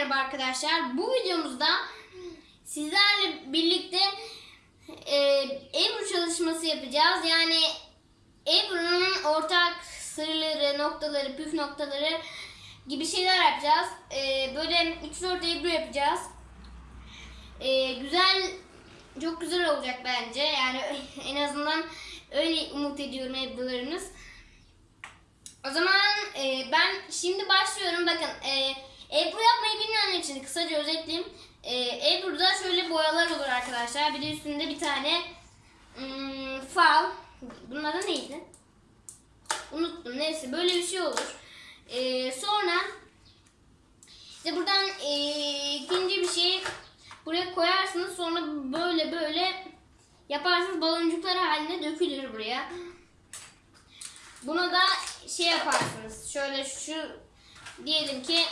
merhaba arkadaşlar. Bu videomuzda sizlerle birlikte e, Ebru çalışması yapacağız. Yani Ebru'nun ortak sırları, noktaları, püf noktaları gibi şeyler yapacağız. E, böyle 3-4 Ebru yapacağız. E, güzel, çok güzel olacak bence. Yani en azından öyle umut ediyorum Ebru'larınız. O zaman e, ben şimdi başlıyorum. Bakın e, Ebru yapmayı bilmeyenler için kısaca özetleyeyim. E, Ebru'da şöyle boyalar olur arkadaşlar. Bir de üstünde bir tane hmm, fal. Bunun adı neydi? Unuttum. Neyse böyle bir şey olur. E, sonra işte buradan e, ikinci bir şey buraya koyarsınız. Sonra böyle böyle yaparsınız. Baloncuklar haline dökülür buraya. Buna da şey yaparsınız. Şöyle şu diyelim ki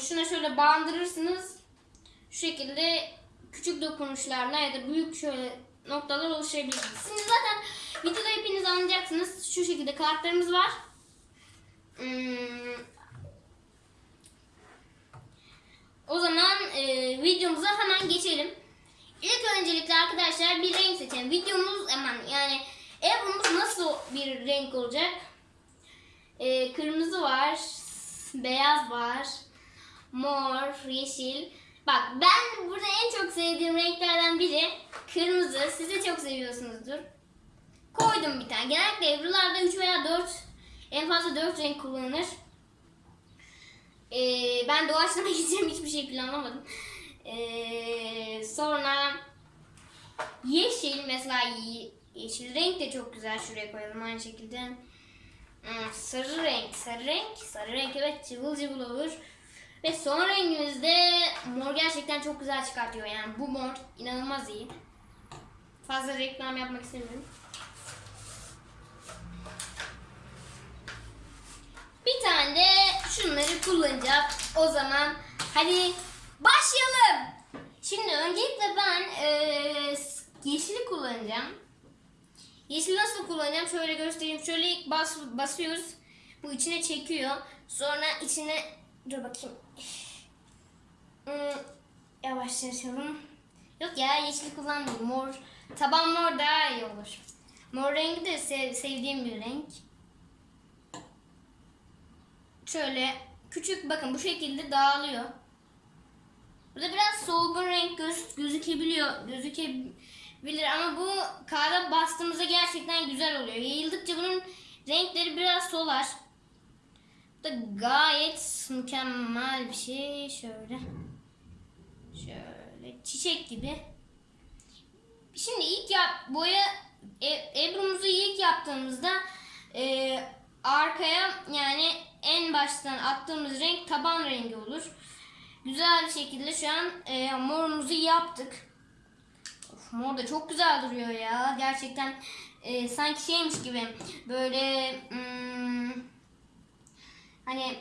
şuna şöyle bandırırsınız. Şu şekilde küçük dokunuşlarla ya da büyük şöyle noktalar oluşturabilirsiniz. Şimdi zaten videoda hepiniz anlayacaksınız. Şu şekilde kartlarımız var. Hmm. O zaman e, videomuza hemen geçelim. İlk öncelikle arkadaşlar bir renk seçelim. Videomuz hemen yani Evrumuz nasıl bir renk olacak? Ee, kırmızı var, beyaz var, mor, yeşil. Bak ben burada en çok sevdiğim renklerden biri kırmızı. Siz de çok seviyorsunuzdur. Koydum bir tane. Genellikle Ebru'larda 3 veya 4 en fazla 4 renk kullanılır. Ee, ben doğaçlama gideceğim hiçbir şey planlamadım. Ee, sonra yeşil mesela Yeşil renk de çok güzel. Şuraya koyalım aynı şekilde. Hmm, sarı renk. Sarı renk. Sarı renk evet cıvıl cıvıl olur. Ve son rengimizde mor gerçekten çok güzel çıkartıyor. Yani bu mor inanılmaz iyi. Fazla reklam yapmak istemiyorum. Bir tane de şunları kullanacağız. O zaman hadi başlayalım. Şimdi öncelikle ben e, yeşili kullanacağım. Yeşil nasıl kullanacağım? Şöyle göstereyim. Şöyle ilk bas, basıyoruz. Bu içine çekiyor. Sonra içine dur bakayım. Hmm, yavaşlatalım. Yok ya yeşil kullanmıyorum. Mor. Taban mor daha iyi olur. Mor rengi de sev, sevdiğim bir renk. Şöyle küçük bakın bu şekilde dağılıyor. Burada biraz solgun renk göz, gözükebiliyor. Gözükebilir ama bu kağıda bastığımızda gerçekten güzel oluyor. Yayıldıkça bunun renkleri biraz solar. Bu da gayet mükemmel bir şey. Şöyle. Şöyle çiçek gibi. Şimdi ilk yap boya e, Ebru'muzu ilk yaptığımızda e, arkaya yani en baştan attığımız renk taban rengi olur. Güzel bir şekilde şu an e, morumuzu yaptık. Mor da çok güzel duruyor ya. Gerçekten e, sanki şeymiş gibi böyle hmm, hani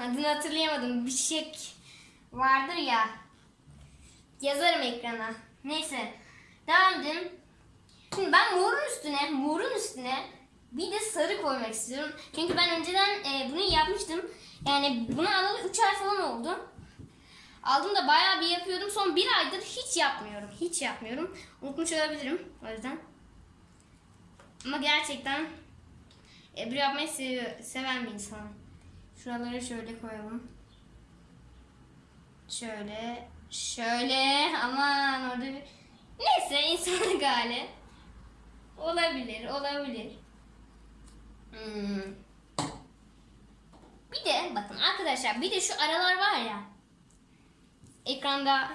adını hatırlayamadım. Bir çiçek vardır ya. Yazarım ekrana. Neyse. Devam edelim. Şimdi ben morun üstüne, morun üstüne bir de sarı koymak istiyorum. Çünkü ben önceden e, bunu yapmıştım. Yani bunu alalı 3 ay falan oldu. Aldım da bayağı bir yapıyordum. Son bir aydır hiç yapmıyorum. Hiç yapmıyorum. Unutmuş olabilirim o yüzden. Ama gerçekten Ebru yapmayı seviyor, seven bir insanım. Şuraları şöyle koyalım. Şöyle. Şöyle. Aman orada bir... Neyse insanlık hali. Olabilir. Olabilir. Hmm. Bir de bakın arkadaşlar bir de şu aralar var ya. Ekranda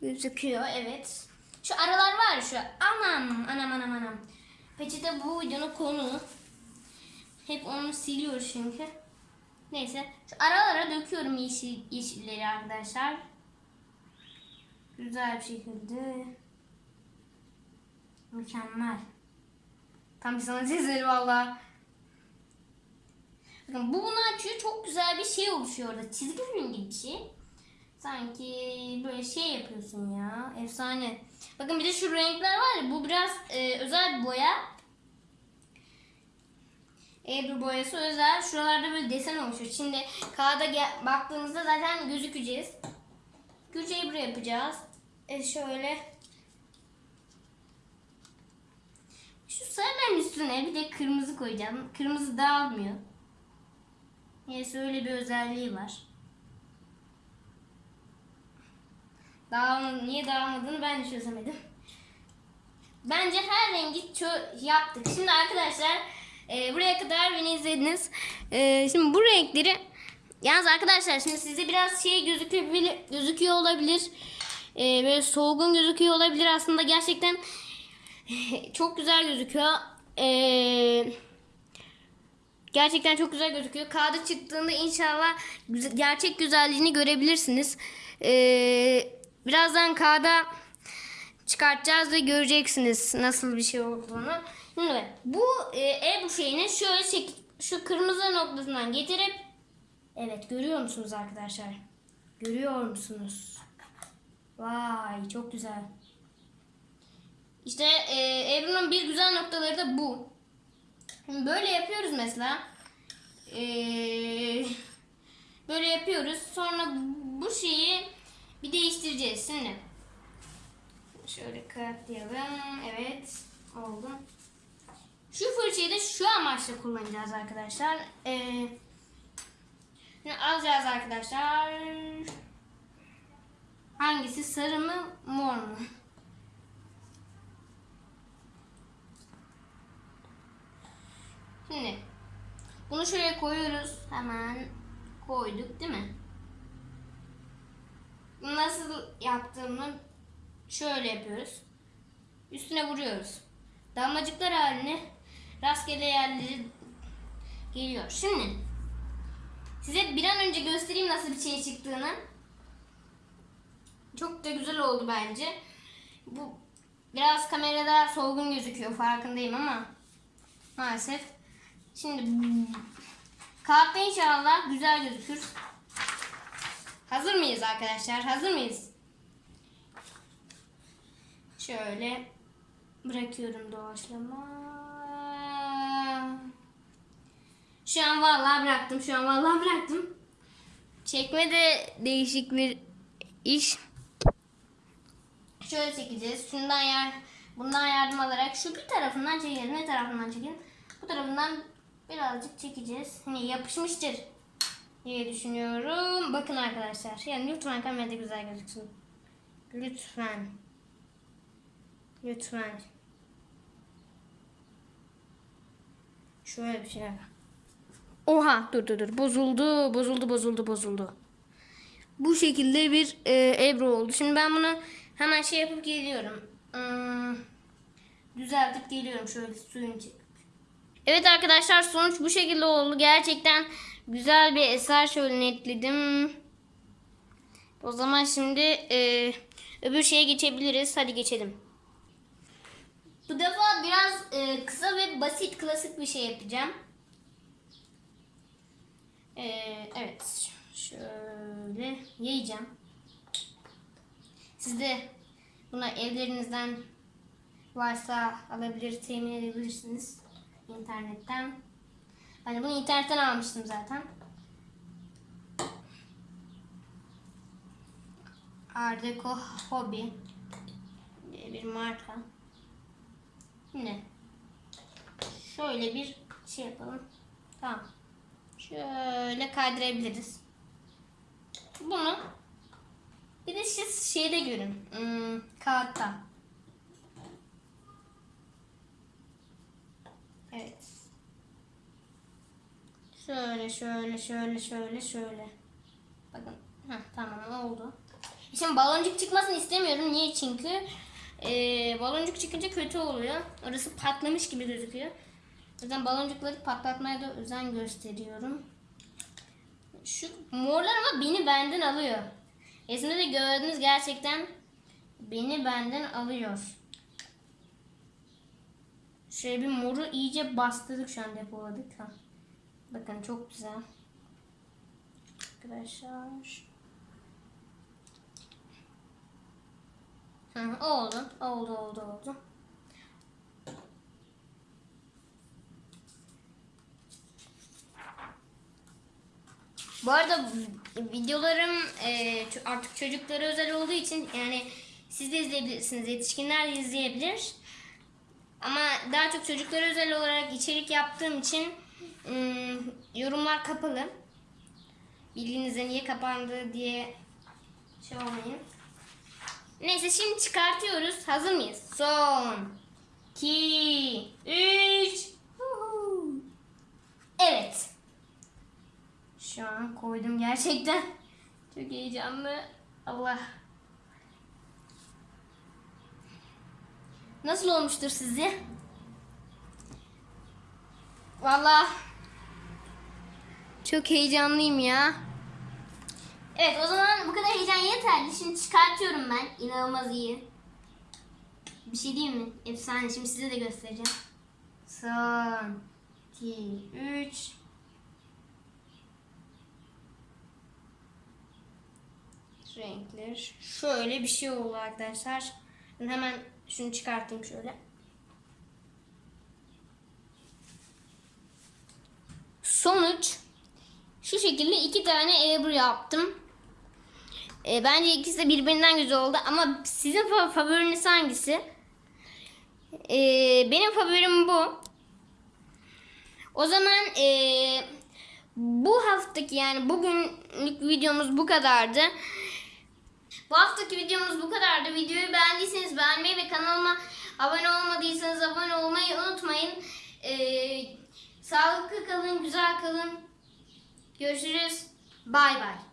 gözüküyor evet. Şu aralar var şu. Anam anam anam anam. Peçete bu videonun konu. Hep onu siliyoruz çünkü. Neyse. Şu aralara döküyorum yeşil, yeşilleri arkadaşlar. Güzel bir şekilde. Mükemmel. Tam bir sanat eseri valla. Bakın bu bunu açıyor. Çok güzel bir şey oluşuyor orada. Çizgi film gibi bir şey. Sanki böyle şey yapıyorsun ya. Efsane. Bakın bir de şu renkler var ya. Bu biraz e, özel boya. Ebru boyası özel. Şuralarda böyle desen oluşuyor. Şimdi kağıda baktığımızda zaten gözükeceğiz. Güç Ebru yapacağız. E şöyle. Şu sarının üstüne bir de kırmızı koyacağım. Kırmızı dağılmıyor. Neyse öyle bir özelliği var. Dağılmadı, niye dağılmadığını ben de çözemedim. Bence her rengi yaptık. Şimdi arkadaşlar e, buraya kadar beni izlediniz. E, şimdi bu renkleri yalnız arkadaşlar şimdi size biraz şey gözükebilir, gözüküyor olabilir. E, böyle solgun gözüküyor olabilir. Aslında gerçekten çok güzel gözüküyor. E, gerçekten çok güzel gözüküyor. Kağıda çıktığında inşallah gerçek güzelliğini görebilirsiniz. E, birazdan kağıda çıkartacağız ve göreceksiniz nasıl bir şey olduğunu. Şimdi bu e, Ebru şeyini şöyle çek, şu kırmızı noktasından getirip evet görüyor musunuz arkadaşlar? Görüyor musunuz? Vay çok güzel. İşte e, Ebru'nun bir güzel noktaları da bu. Şimdi böyle yapıyoruz mesela. E, böyle yapıyoruz. Sonra bu şeyi bir değiştireceğiz şimdi. Şöyle katlayalım. Evet. Oldu. Şu fırçayı da şu amaçla kullanacağız arkadaşlar. Ee, şimdi alacağız arkadaşlar. Hangisi? Sarı mı? Mor mu? Şimdi bunu şöyle koyuyoruz. Hemen koyduk değil mi? Nasıl yaptığımı şöyle yapıyoruz. Üstüne vuruyoruz. Damlacıklar haline rastgele yerleri geliyor. Şimdi size bir an önce göstereyim nasıl bir şey çıktığını. Çok da güzel oldu bence. Bu biraz kamerada solgun gözüküyor farkındayım ama maalesef. Şimdi kağıtta inşallah güzel gözükür. Hazır mıyız arkadaşlar? Hazır mıyız? Şöyle bırakıyorum doğaçlama. Şu an vallahi bıraktım. Şu an vallahi bıraktım. Çekme de değişik bir iş. Şöyle çekeceğiz. Şundan yer, bundan yardım alarak şu bir tarafından çekelim. Ne tarafından çekin? Bu tarafından birazcık çekeceğiz. Hani yapışmıştır diye düşünüyorum. Bakın arkadaşlar. Yani lütfen kamerada güzel gözüksün. Lütfen. Lütfen. Şöyle bir şeyler. Oha dur dur dur. Bozuldu. Bozuldu bozuldu bozuldu. Bu şekilde bir e, Ebru oldu. Şimdi ben bunu hemen şey yapıp geliyorum. Hmm, düzeltip geliyorum şöyle suyun çekip. Evet arkadaşlar sonuç bu şekilde oldu. Gerçekten güzel bir eser şöyle netledim. O zaman şimdi e, öbür şeye geçebiliriz. Hadi geçelim. Bu defa biraz e, kısa ve basit klasik bir şey yapacağım. E, evet. Şöyle yayacağım. Siz de buna evlerinizden varsa alabilir, temin edebilirsiniz internetten. Ben de bunu internetten almıştım zaten. Art Deco Hobby diye bir marka. Şimdi şöyle bir şey yapalım. Tamam. Şöyle kaydırabiliriz. Bunu bir de siz şeyde görün. Hmm, kağıtta. Evet. Şöyle şöyle şöyle şöyle şöyle. Bakın. Heh, tamam oldu. Şimdi baloncuk çıkmasını istemiyorum. Niye? Çünkü eee, baloncuk çıkınca kötü oluyor. Orası patlamış gibi gözüküyor. Yüzden baloncukları patlatmaya da özen gösteriyorum. Şu morlar ama beni benden alıyor. Resimde de gördünüz gerçekten beni benden alıyor. Şöyle bir moru iyice bastırdık şu an depoladık. Ha. Bakın çok güzel. Arkadaşlar. Hı, oldu. Oldu oldu oldu. Bu arada videolarım e, artık çocuklara özel olduğu için yani siz de izleyebilirsiniz, yetişkinler de izleyebilir. Ama daha çok çocuklara özel olarak içerik yaptığım için ım, yorumlar kapalı. Bildiğinizde niye kapandı diye şey olmayın. Neyse şimdi çıkartıyoruz. Hazır mıyız? Son. 2 3 Evet. Şu an koydum gerçekten. Çok heyecanlı. Allah. Nasıl olmuştur sizce? Vallahi çok heyecanlıyım ya. Evet o zaman bu kadar heyecan yeterli. Şimdi çıkartıyorum ben. İnanılmaz iyi. Bir şey diyeyim mi? Efsane. Şimdi size de göstereceğim. Son. 2, 3. Renkler. Şöyle bir şey oldu arkadaşlar. Ben hemen şunu çıkartayım şöyle. Sonuç şu şekilde iki tane Ebru yaptım. E, bence ikisi de birbirinden güzel oldu ama sizin fa- favoriniz hangisi? E, benim favorim bu. O zaman e, bu haftaki yani bugünlük videomuz bu kadardı. Bu haftaki videomuz bu kadardı. Videoyu beğendiyseniz beğenmeyi ve kanalıma abone olmadıysanız abone olmayı unutmayın. Ee, sağlıklı kalın, güzel kalın. Görüşürüz. Bay bay.